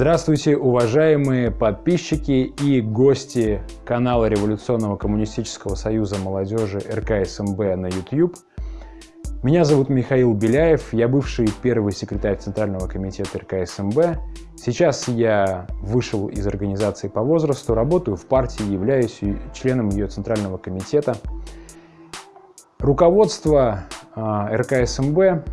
Здравствуйте, уважаемые подписчики и гости канала Революционного коммунистического союза молодежи РКСМБ на YouTube. Меня зовут Михаил Беляев, я бывший первый секретарь Центрального комитета РКСМБ. Сейчас я вышел из организации по возрасту, работаю в партии, являюсь членом ее Центрального комитета. Руководство а, РКСМБ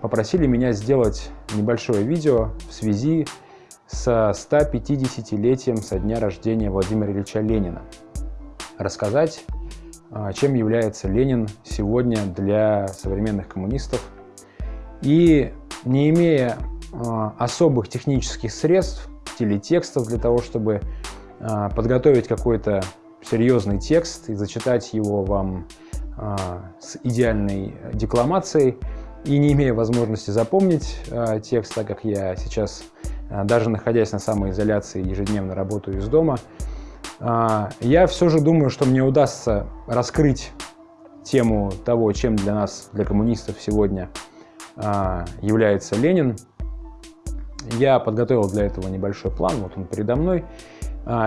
попросили меня сделать небольшое видео в связи с с 150-летием со дня рождения Владимира Ильича Ленина. Рассказать, а, чем является Ленин сегодня для современных коммунистов. И не имея а, особых технических средств, телетекстов для того, чтобы а, подготовить какой-то серьезный текст и зачитать его вам с идеальной декламацией, и не имея возможности запомнить текст, так как я сейчас даже находясь на самоизоляции, ежедневно работаю из дома, а, я все же думаю, что мне удастся раскрыть тему того, чем для нас, для коммунистов сегодня а, является Ленин. Я подготовил для этого небольшой план, вот он передо мной,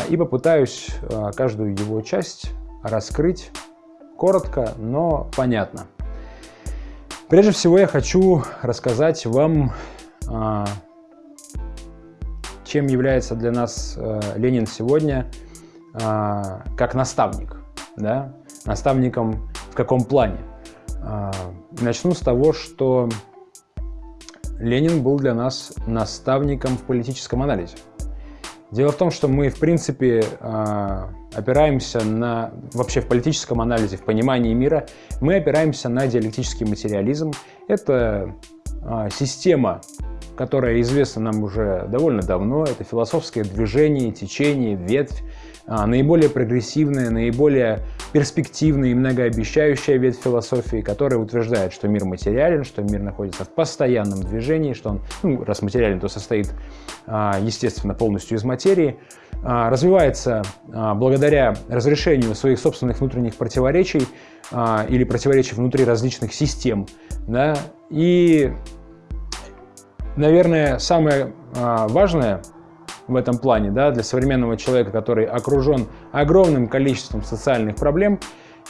и попытаюсь каждую его часть раскрыть коротко, но понятно. Прежде всего я хочу рассказать вам чем является для нас э, Ленин сегодня э, как наставник. Да? Наставником в каком плане? Э, начну с того, что Ленин был для нас наставником в политическом анализе. Дело в том, что мы, в принципе, опираемся на, вообще в политическом анализе, в понимании мира, мы опираемся на диалектический материализм. Это система которая известна нам уже довольно давно. Это философское движение, течение, ветвь, а, наиболее прогрессивная, наиболее перспективная и многообещающая ветвь философии, которая утверждает, что мир материален, что мир находится в постоянном движении, что он, ну, раз материален, то состоит, а, естественно, полностью из материи, а, развивается благодаря разрешению своих собственных внутренних противоречий или противоречий внутри различных систем, да, и Наверное, самое а, важное в этом плане да, для современного человека, который окружен огромным количеством социальных проблем,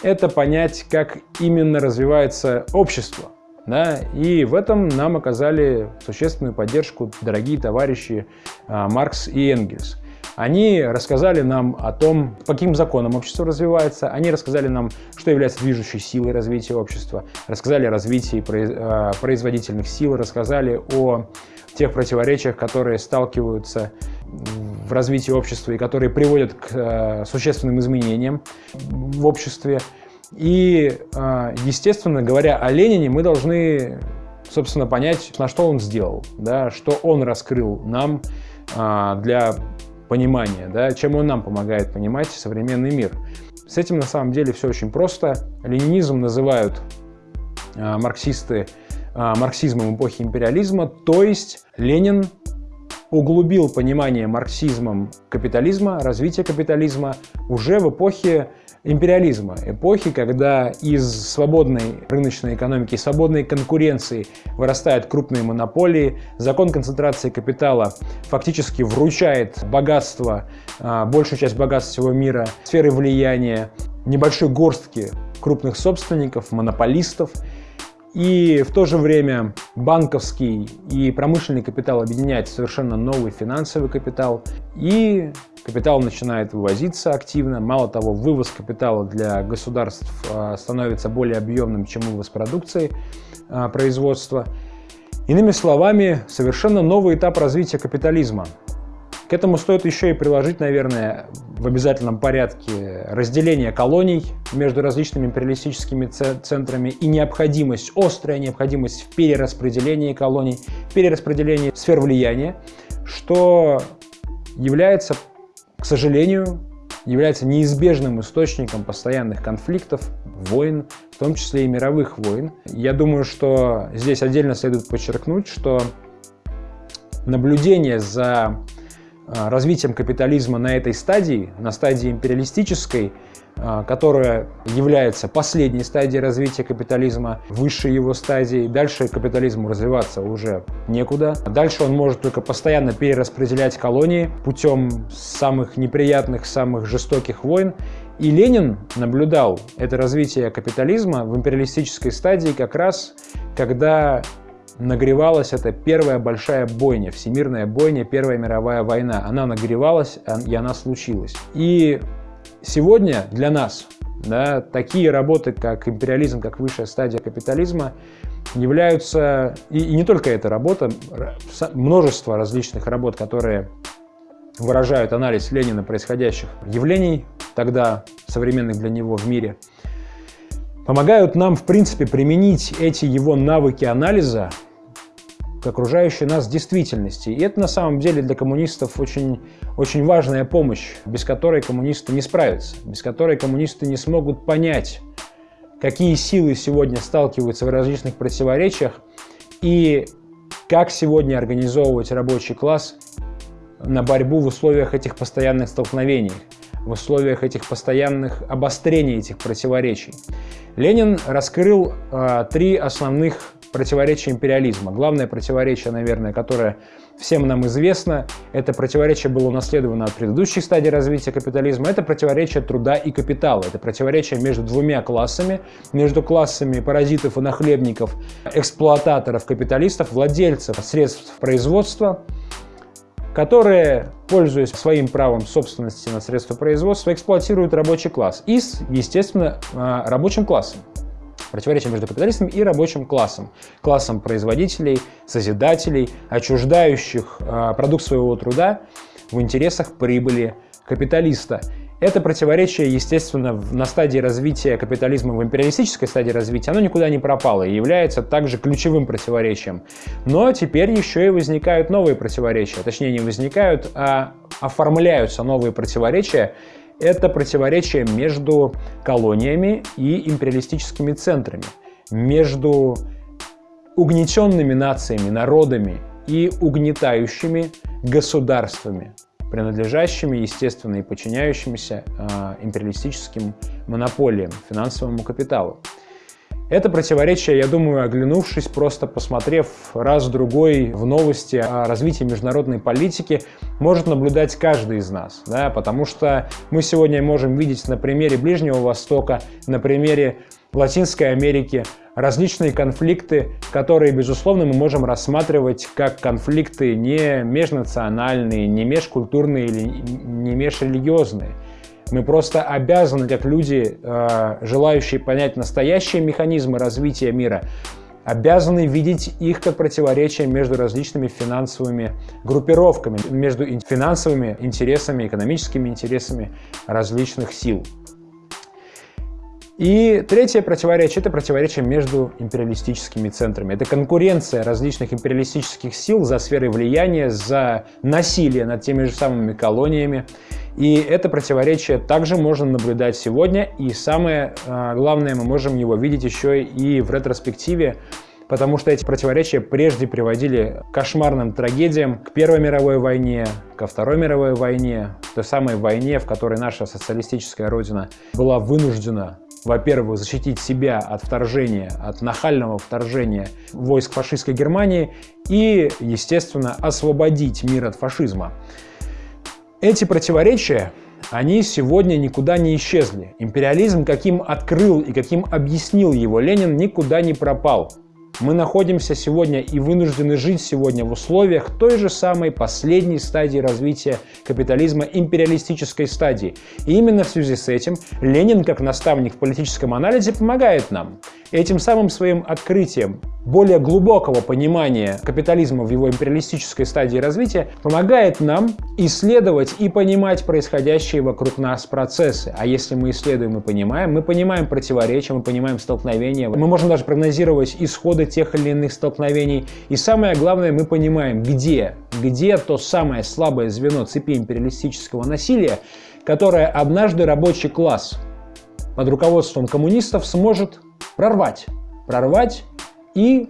это понять, как именно развивается общество. Да? И в этом нам оказали существенную поддержку дорогие товарищи а, Маркс и Энгельс. Они рассказали нам о том, по каким законам общество развивается, они рассказали нам, что является движущей силой развития общества, рассказали о развитии э, производительных сил, рассказали о тех противоречиях, которые сталкиваются в развитии общества и которые приводят к э, существенным изменениям в обществе. И, э, естественно, говоря о Ленине, мы должны, собственно, понять, на что он сделал, да, что он раскрыл нам для понимания, да, чем он нам помогает понимать современный мир. С этим на самом деле все очень просто. Ленинизм называют э, марксисты э, марксизмом эпохи империализма, то есть Ленин углубил понимание марксизмом капитализма, развития капитализма уже в эпохе империализма, эпохи, когда из свободной рыночной экономики, свободной конкуренции вырастают крупные монополии, закон концентрации капитала фактически вручает богатство, а, большую часть богатства всего мира, сферы влияния, небольшой горстки крупных собственников, монополистов, и в то же время банковский и промышленный капитал объединяет совершенно новый финансовый капитал. И капитал начинает вывозиться активно. Мало того, вывоз капитала для государств а, становится более объемным, чем вывоз продукции а, производства. Иными словами, совершенно новый этап развития капитализма. Этому стоит еще и приложить, наверное, в обязательном порядке разделение колоний между различными империалистическими центрами и необходимость, острая необходимость в перераспределении колоний, перераспределении сфер влияния, что является, к сожалению, является неизбежным источником постоянных конфликтов, войн, в том числе и мировых войн. Я думаю, что здесь отдельно следует подчеркнуть, что наблюдение за развитием капитализма на этой стадии, на стадии империалистической, а, которая является последней стадией развития капитализма, высшей его стадией. Дальше капитализму развиваться уже некуда. Дальше он может только постоянно перераспределять колонии путем самых неприятных, самых жестоких войн. И Ленин наблюдал это развитие капитализма в империалистической стадии как раз, когда нагревалась эта первая большая бойня, всемирная бойня, Первая мировая война. Она нагревалась, и она случилась. И Сегодня для нас да, такие работы, как империализм, как высшая стадия капитализма, являются, и, и не только эта работа, множество различных работ, которые выражают анализ Ленина происходящих явлений, тогда современных для него в мире, помогают нам, в принципе, применить эти его навыки анализа к окружающей нас действительности. И это на самом деле для коммунистов очень, очень важная помощь, без которой коммунисты не справятся, без которой коммунисты не смогут понять, какие силы сегодня сталкиваются в различных противоречиях и как сегодня организовывать рабочий класс на борьбу в условиях этих постоянных столкновений, в условиях этих постоянных обострений этих противоречий. Ленин раскрыл э, три основных противоречие империализма. Главное противоречие, наверное, которое всем нам известно, это противоречие было унаследовано от предыдущей стадии развития капитализма, это противоречие труда и капитала, это противоречие между двумя классами, между классами паразитов и нахлебников, эксплуататоров, капиталистов, владельцев средств производства, которые, пользуясь своим правом собственности на средства производства, эксплуатируют рабочий класс и, естественно, а, рабочим классом противоречие между капиталистом и рабочим классом. Классом производителей, созидателей, отчуждающих э, продукт своего труда в интересах прибыли капиталиста. Это противоречие, естественно, на стадии развития капитализма, в империалистической стадии развития, оно никуда не пропало и является также ключевым противоречием. Но теперь еще и возникают новые противоречия. Точнее, не возникают, а оформляются новые противоречия, это противоречие между колониями и империалистическими центрами, между угнетенными нациями, народами и угнетающими государствами, принадлежащими, естественно, и подчиняющимися э, империалистическим монополиям, финансовому капиталу. Это противоречие, я думаю, оглянувшись, просто посмотрев раз-другой в новости о развитии международной политики, может наблюдать каждый из нас. Да? Потому что мы сегодня можем видеть на примере Ближнего Востока, на примере Латинской Америки различные конфликты, которые, безусловно, мы можем рассматривать как конфликты не межнациональные, не межкультурные или не межрелигиозные. Мы просто обязаны, как люди, э, желающие понять настоящие механизмы развития мира, обязаны видеть их как противоречие между различными финансовыми группировками, между финансовыми интересами, экономическими интересами различных сил. И третье противоречие – это противоречие между империалистическими центрами. Это конкуренция различных империалистических сил за сферы влияния, за насилие над теми же самыми колониями. И это противоречие также можно наблюдать сегодня. И самое а, главное, мы можем его видеть еще и в ретроспективе, потому что эти противоречия прежде приводили к кошмарным трагедиям, к Первой мировой войне, ко Второй мировой войне, той самой войне, в которой наша социалистическая родина была вынуждена во-первых, защитить себя от вторжения, от нахального вторжения войск фашистской Германии и, естественно, освободить мир от фашизма. Эти противоречия, они сегодня никуда не исчезли. Империализм, каким открыл и каким объяснил его Ленин, никуда не пропал. Мы находимся сегодня и вынуждены жить сегодня в условиях той же самой последней стадии развития капитализма, империалистической стадии. И именно в связи с этим Ленин, как наставник в политическом анализе, помогает нам. Этим самым своим открытием более глубокого понимания капитализма в его империалистической стадии развития помогает нам исследовать и понимать происходящие вокруг нас процессы. А если мы исследуем и понимаем, мы понимаем противоречия, мы понимаем столкновения, мы можем даже прогнозировать исходы тех или иных столкновений. И самое главное, мы понимаем, где, где то самое слабое звено цепи империалистического насилия, которое однажды рабочий класс под руководством коммунистов сможет прорвать. Прорвать и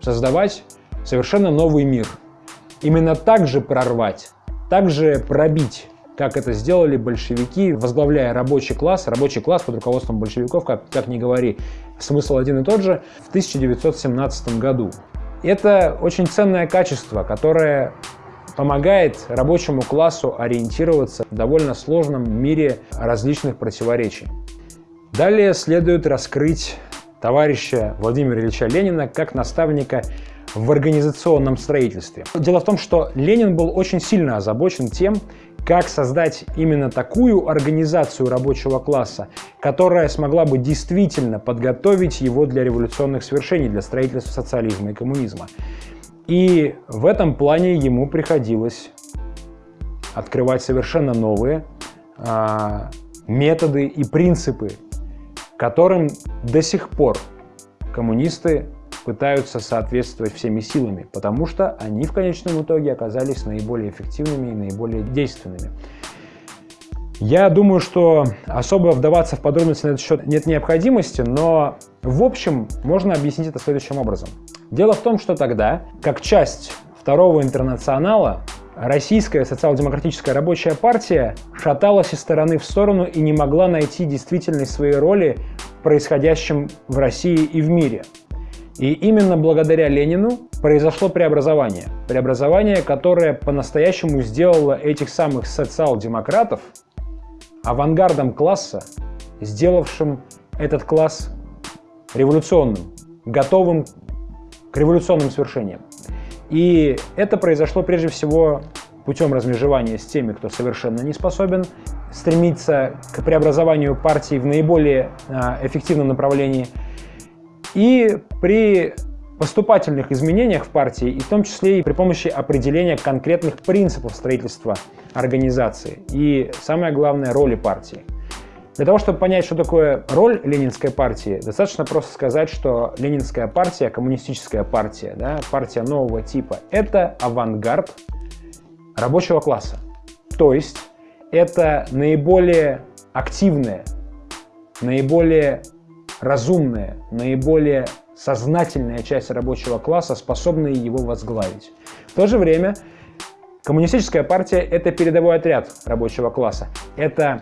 создавать совершенно новый мир. Именно так же прорвать, так же пробить как это сделали большевики, возглавляя рабочий класс, рабочий класс под руководством большевиков, как, как ни говори, смысл один и тот же, в 1917 году. Это очень ценное качество, которое помогает рабочему классу ориентироваться в довольно сложном мире различных противоречий. Далее следует раскрыть товарища Владимира Ильича Ленина как наставника в организационном строительстве. Дело в том, что Ленин был очень сильно озабочен тем, как создать именно такую организацию рабочего класса, которая смогла бы действительно подготовить его для революционных свершений, для строительства социализма и коммунизма. И в этом плане ему приходилось открывать совершенно новые а, методы и принципы, которым до сих пор коммунисты пытаются соответствовать всеми силами, потому что они в конечном итоге оказались наиболее эффективными и наиболее действенными. Я думаю, что особо вдаваться в подробности на этот счет нет необходимости, но в общем можно объяснить это следующим образом. Дело в том, что тогда, как часть второго интернационала, Российская социал-демократическая рабочая партия шаталась из стороны в сторону и не могла найти действительность своей роли в происходящем в России и в мире. И именно благодаря Ленину произошло преобразование. Преобразование, которое по-настоящему сделало этих самых социал-демократов авангардом класса, сделавшим этот класс революционным, готовым к революционным свершениям. И это произошло прежде всего путем размежевания с теми, кто совершенно не способен стремиться к преобразованию партии в наиболее а, эффективном направлении – и при поступательных изменениях в партии, и в том числе и при помощи определения конкретных принципов строительства организации и, самое главное, роли партии. Для того, чтобы понять, что такое роль ленинской партии, достаточно просто сказать, что ленинская партия, коммунистическая партия, да, партия нового типа, это авангард рабочего класса. То есть это наиболее активная, наиболее разумная, наиболее сознательная часть рабочего класса, способная его возглавить. В то же время коммунистическая партия – это передовой отряд рабочего класса. Это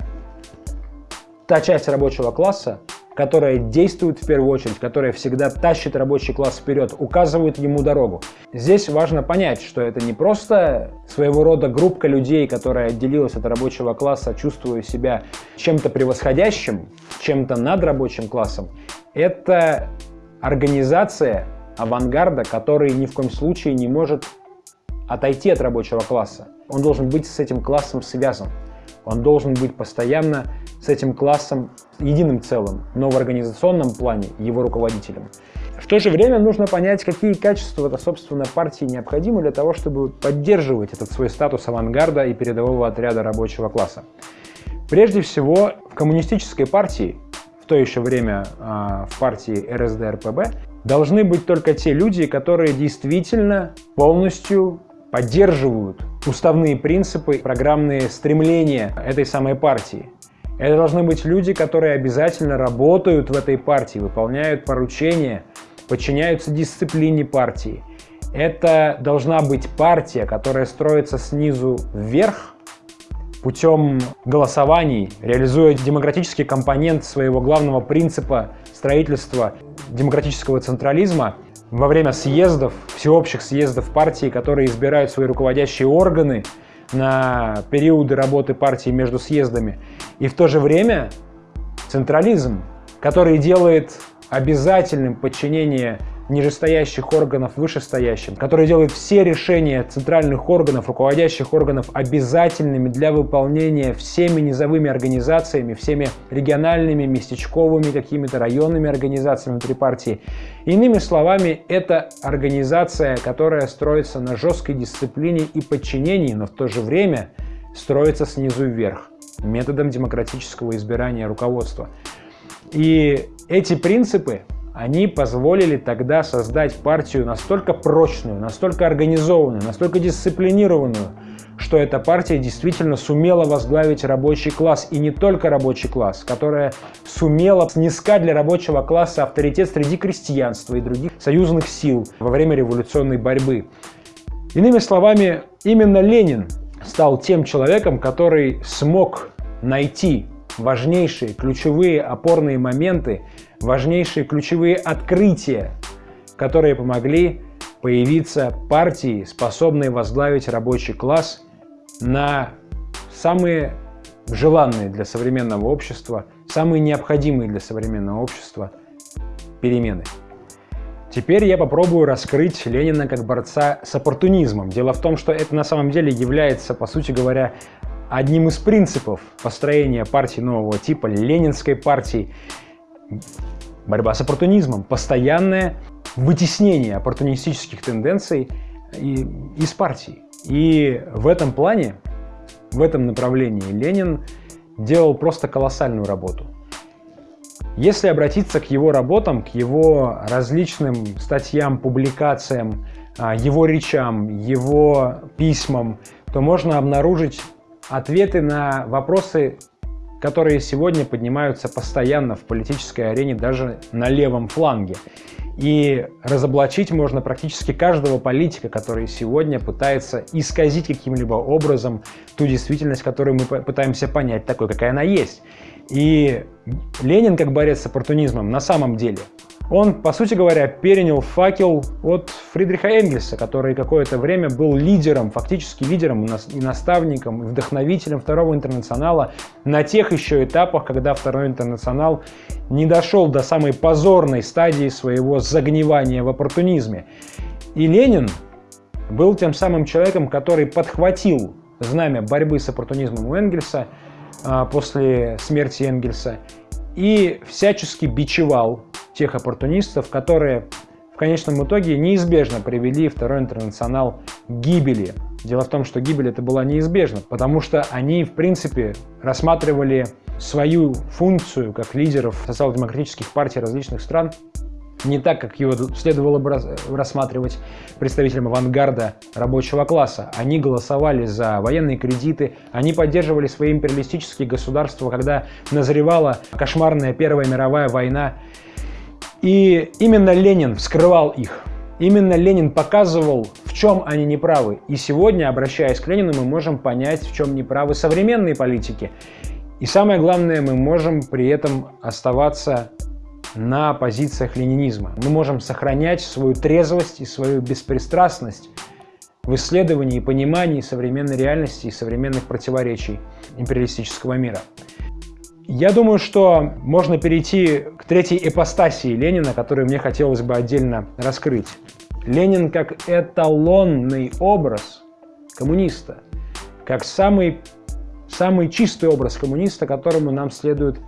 та часть рабочего класса, которая действует в первую очередь, которая всегда тащит рабочий класс вперед, указывает ему дорогу. Здесь важно понять, что это не просто своего рода группка людей, которая отделилась от рабочего класса, чувствуя себя чем-то превосходящим, чем-то над рабочим классом. Это организация авангарда, который ни в коем случае не может отойти от рабочего класса. Он должен быть с этим классом связан. Он должен быть постоянно с этим классом единым целым, но в организационном плане его руководителем. В то же время нужно понять, какие качества это, собственно, партии необходимы для того, чтобы поддерживать этот свой статус авангарда и передового отряда рабочего класса. Прежде всего, в коммунистической партии, в то еще время э, в партии РСДРПБ, должны быть только те люди, которые действительно полностью поддерживают уставные принципы, программные стремления этой самой партии. Это должны быть люди, которые обязательно работают в этой партии, выполняют поручения, подчиняются дисциплине партии. Это должна быть партия, которая строится снизу вверх, путем голосований, реализуя демократический компонент своего главного принципа строительства демократического централизма во время съездов, всеобщих съездов партии, которые избирают свои руководящие органы на периоды работы партии между съездами. И в то же время централизм, который делает обязательным подчинение нижестоящих органов вышестоящим, который делает все решения центральных органов, руководящих органов обязательными для выполнения всеми низовыми организациями, всеми региональными, местечковыми, какими-то районными организациями внутри партии. Иными словами, это организация, которая строится на жесткой дисциплине и подчинении, но в то же время строится снизу вверх методом демократического избирания руководства. И эти принципы они позволили тогда создать партию настолько прочную, настолько организованную, настолько дисциплинированную, что эта партия действительно сумела возглавить рабочий класс, и не только рабочий класс, которая сумела снискать для рабочего класса авторитет среди крестьянства и других союзных сил во время революционной борьбы. Иными словами, именно Ленин стал тем человеком, который смог найти важнейшие ключевые опорные моменты, важнейшие ключевые открытия, которые помогли появиться партии, способные возглавить рабочий класс на самые желанные для современного общества, самые необходимые для современного общества перемены. Теперь я попробую раскрыть Ленина как борца с оппортунизмом. Дело в том, что это на самом деле является, по сути говоря, одним из принципов построения партии нового типа, ленинской партии. Борьба с оппортунизмом, постоянное вытеснение оппортунистических тенденций из партии. И в этом плане, в этом направлении Ленин делал просто колоссальную работу. Если обратиться к его работам, к его различным статьям, публикациям, а, его речам, его письмам, то можно обнаружить ответы на вопросы, которые сегодня поднимаются постоянно в политической арене, даже на левом фланге. И разоблачить можно практически каждого политика, который сегодня пытается исказить каким-либо образом ту действительность, которую мы пытаемся понять такой, какая она есть. И Ленин, как борец с оппортунизмом, на самом деле, он, по сути говоря, перенял факел от Фридриха Энгельса, который какое-то время был лидером, фактически лидером и наставником, и вдохновителем Второго интернационала на тех еще этапах, когда Второй интернационал не дошел до самой позорной стадии своего загнивания в оппортунизме. И Ленин был тем самым человеком, который подхватил знамя борьбы с оппортунизмом у Энгельса а, после смерти Энгельса и всячески бичевал тех оппортунистов, которые в конечном итоге неизбежно привели Второй интернационал к гибели. Дело в том, что гибель это была неизбежна, потому что они, в принципе, рассматривали свою функцию как лидеров социал-демократических партий различных стран не так, как его следовало бы рассматривать представителям авангарда рабочего класса. Они голосовали за военные кредиты, они поддерживали свои империалистические государства, когда назревала кошмарная Первая мировая война. И именно Ленин вскрывал их. Именно Ленин показывал, в чем они неправы. И сегодня, обращаясь к Ленину, мы можем понять, в чем неправы современные политики. И самое главное, мы можем при этом оставаться на позициях ленинизма. Мы можем сохранять свою трезвость и свою беспристрастность в исследовании и понимании современной реальности и современных противоречий империалистического мира. Я думаю, что можно перейти к третьей эпостасии Ленина, которую мне хотелось бы отдельно раскрыть. Ленин как эталонный образ коммуниста, как самый, самый чистый образ коммуниста, которому нам следует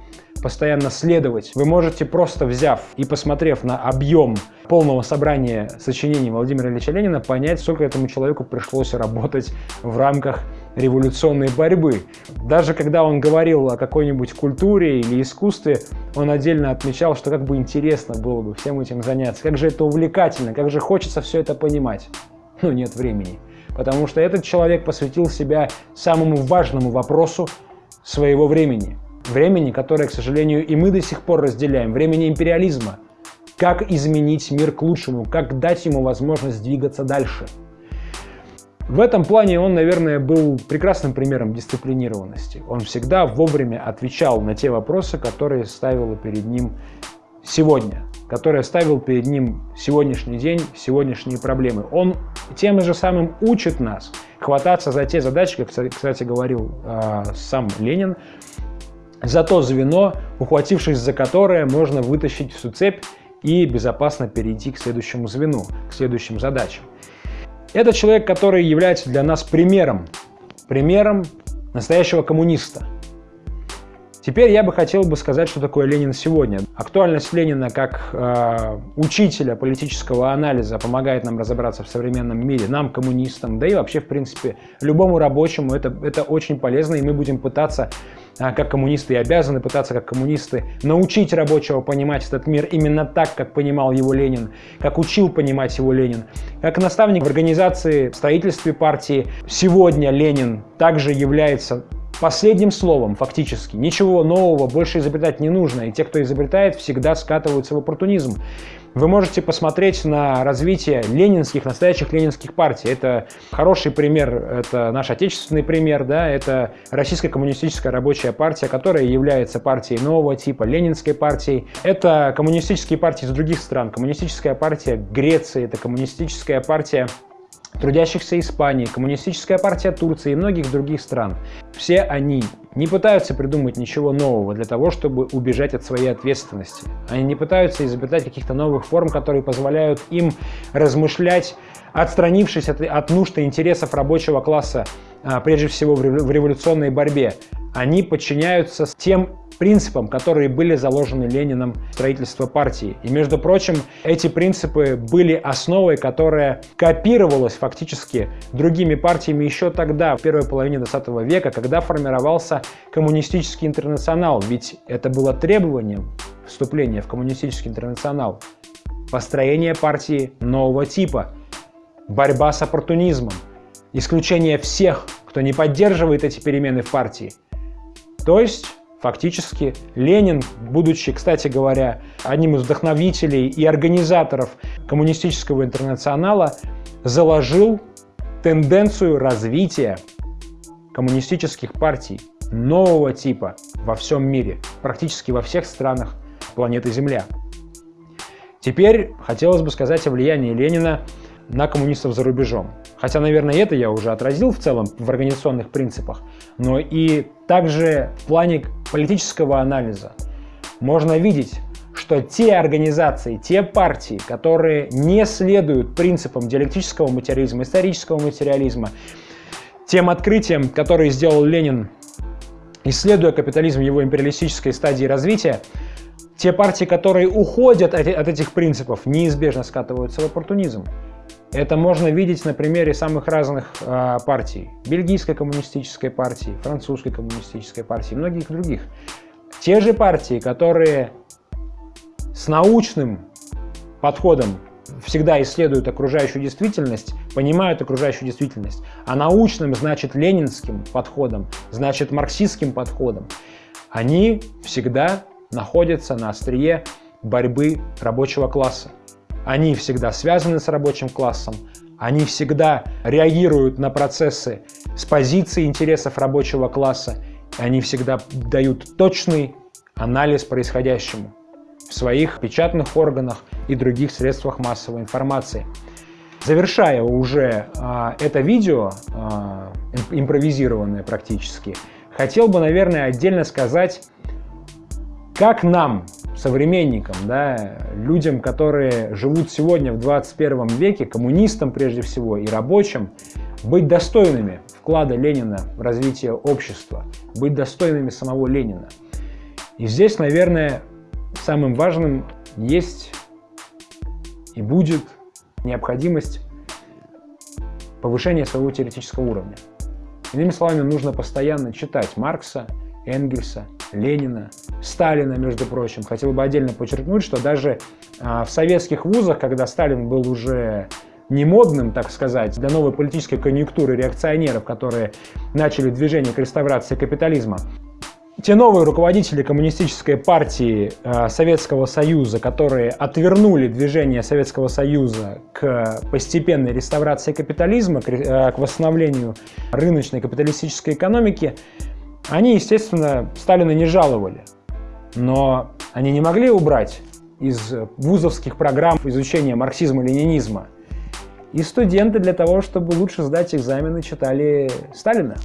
постоянно следовать. Вы можете просто взяв и посмотрев на объем полного собрания сочинений Владимира Ильича Ленина, понять, сколько этому человеку пришлось работать в рамках революционной борьбы. Даже когда он говорил о какой-нибудь культуре или искусстве, он отдельно отмечал, что как бы интересно было бы всем этим заняться, как же это увлекательно, как же хочется все это понимать. Но нет времени, потому что этот человек посвятил себя самому важному вопросу своего времени – Времени, которое, к сожалению, и мы до сих пор разделяем. Времени империализма. Как изменить мир к лучшему, как дать ему возможность двигаться дальше. В этом плане он, наверное, был прекрасным примером дисциплинированности. Он всегда вовремя отвечал на те вопросы, которые ставила перед ним сегодня, которые ставил перед ним сегодняшний день, сегодняшние проблемы. Он тем же самым учит нас хвататься за те задачи, как, кстати, говорил э, сам Ленин, за то звено, ухватившись за которое можно вытащить всю цепь и безопасно перейти к следующему звену, к следующим задачам. Это человек, который является для нас примером, примером настоящего коммуниста. Теперь я бы хотел бы сказать, что такое Ленин сегодня. Актуальность Ленина как э, учителя политического анализа помогает нам разобраться в современном мире, нам, коммунистам, да и вообще, в принципе, любому рабочему это, это очень полезно, и мы будем пытаться как коммунисты и обязаны пытаться, как коммунисты, научить рабочего понимать этот мир именно так, как понимал его Ленин, как учил понимать его Ленин. Как наставник в организации, в строительстве партии сегодня Ленин также является последним словом фактически. Ничего нового больше изобретать не нужно, и те, кто изобретает, всегда скатываются в оппортунизм. Вы можете посмотреть на развитие ленинских, настоящих ленинских партий. Это хороший пример, это наш отечественный пример, да, это Российская коммунистическая рабочая партия, которая является партией нового типа, ленинской партией. Это коммунистические партии из других стран, коммунистическая партия Греции, это коммунистическая партия трудящихся Испании, Коммунистическая партия Турции и многих других стран. Все они не пытаются придумать ничего нового для того, чтобы убежать от своей ответственности. Они не пытаются изобретать каких-то новых форм, которые позволяют им размышлять, отстранившись от, от нужд и интересов рабочего класса, а, прежде всего в революционной борьбе. Они подчиняются тем принципам, которые были заложены Лениным в строительство партии. И, между прочим, эти принципы были основой, которая копировалась фактически другими партиями еще тогда, в первой половине 20 века, когда формировался коммунистический интернационал. Ведь это было требованием вступления в коммунистический интернационал. Построение партии нового типа, борьба с оппортунизмом, исключение всех, кто не поддерживает эти перемены в партии. То есть Фактически Ленин, будучи, кстати говоря, одним из вдохновителей и организаторов коммунистического интернационала, заложил тенденцию развития коммунистических партий нового типа во всем мире, практически во всех странах планеты Земля. Теперь хотелось бы сказать о влиянии Ленина на коммунистов за рубежом. Хотя, наверное, это я уже отразил в целом в организационных принципах, но и также в плане политического анализа можно видеть, что те организации, те партии, которые не следуют принципам диалектического материализма, исторического материализма, тем открытиям, которые сделал Ленин, исследуя капитализм в его империалистической стадии развития, те партии, которые уходят от этих принципов, неизбежно скатываются в оппортунизм. Это можно видеть на примере самых разных э, партий. Бельгийской коммунистической партии, французской коммунистической партии многих других. Те же партии, которые с научным подходом всегда исследуют окружающую действительность, понимают окружающую действительность, а научным значит ленинским подходом, значит марксистским подходом, они всегда находятся на острие борьбы рабочего класса. Они всегда связаны с рабочим классом, они всегда реагируют на процессы с позиции интересов рабочего класса, они всегда дают точный анализ происходящему в своих печатных органах и других средствах массовой информации. Завершая уже а, это видео, а, импровизированное практически, хотел бы, наверное, отдельно сказать, как нам современникам, да, людям, которые живут сегодня в 21 веке, коммунистам прежде всего и рабочим, быть достойными вклада Ленина в развитие общества, быть достойными самого Ленина. И здесь, наверное, самым важным есть и будет необходимость повышения своего теоретического уровня. Иными словами, нужно постоянно читать Маркса, Энгельса, Ленина, Сталина, между прочим. Хотел бы отдельно подчеркнуть, что даже а, в советских вузах, когда Сталин был уже не модным, так сказать, для новой политической конъюнктуры реакционеров, которые начали движение к реставрации капитализма, те новые руководители коммунистической партии э, Советского Союза, которые отвернули движение Советского Союза к постепенной реставрации капитализма, к, э, к восстановлению рыночной капиталистической экономики, они, естественно, Сталина не жаловали, но они не могли убрать из вузовских программ изучения марксизма-ленинизма. И студенты для того, чтобы лучше сдать экзамены, читали Сталина.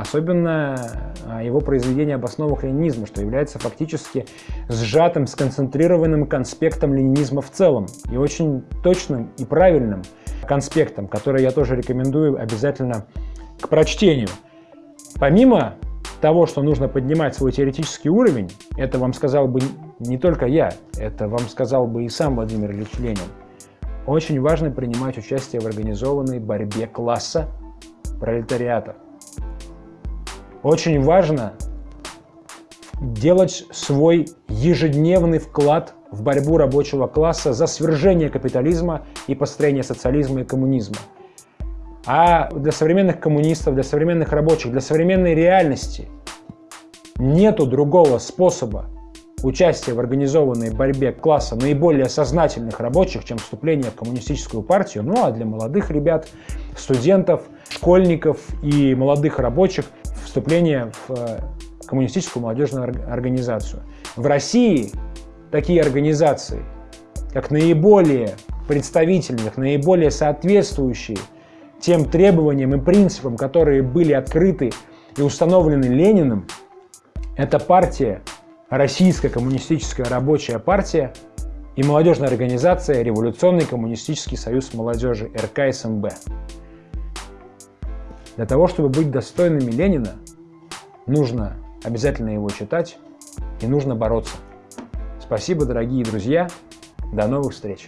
Особенно а, его произведение об основах ленинизма, что является фактически сжатым, сконцентрированным конспектом ленинизма в целом. И очень точным и правильным конспектом, который я тоже рекомендую обязательно к прочтению. Помимо того, что нужно поднимать свой теоретический уровень, это вам сказал бы не только я, это вам сказал бы и сам Владимир Ильич Ленин. Очень важно принимать участие в организованной борьбе класса пролетариата. Очень важно делать свой ежедневный вклад в борьбу рабочего класса за свержение капитализма и построение социализма и коммунизма. А для современных коммунистов, для современных рабочих, для современной реальности нету другого способа участие в организованной борьбе класса наиболее сознательных рабочих, чем вступление в коммунистическую партию. Ну а для молодых ребят, студентов, школьников и молодых рабочих вступление в э, коммунистическую молодежную организацию. В России такие организации, как наиболее представительных, наиболее соответствующие тем требованиям и принципам, которые были открыты и установлены Лениным, это партия, Российская коммунистическая рабочая партия и молодежная организация Революционный коммунистический союз молодежи РКСМБ. Для того, чтобы быть достойными Ленина, нужно обязательно его читать и нужно бороться. Спасибо, дорогие друзья. До новых встреч!